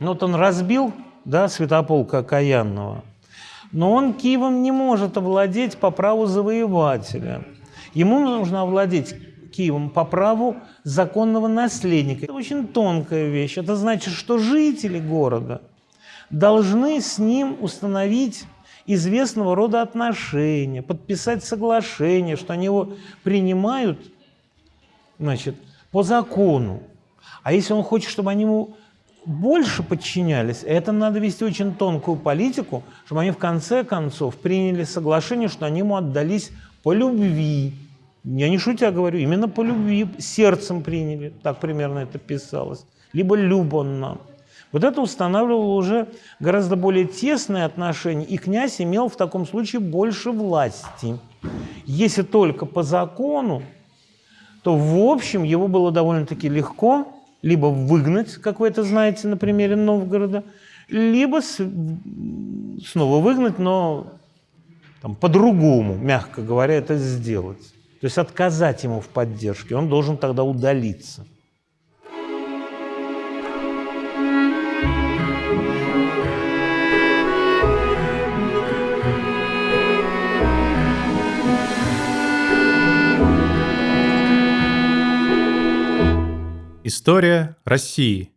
Ну вот он разбил, да, Святополка Окаянного, но он Киевом не может овладеть по праву завоевателя. Ему нужно овладеть Киевом по праву законного наследника. Это очень тонкая вещь. Это значит, что жители города должны с ним установить известного рода отношения, подписать соглашение, что они его принимают значит, по закону. А если он хочет, чтобы они ему больше подчинялись, это надо вести очень тонкую политику, чтобы они в конце концов приняли соглашение, что они ему отдались по любви. Я не шутя говорю, именно по любви, сердцем приняли, так примерно это писалось. Либо люб он нам. Вот это устанавливало уже гораздо более тесные отношения, и князь имел в таком случае больше власти. Если только по закону, то в общем его было довольно-таки легко либо выгнать, как вы это знаете на примере Новгорода, либо с, снова выгнать, но по-другому, мягко говоря, это сделать. То есть отказать ему в поддержке, он должен тогда удалиться. История России.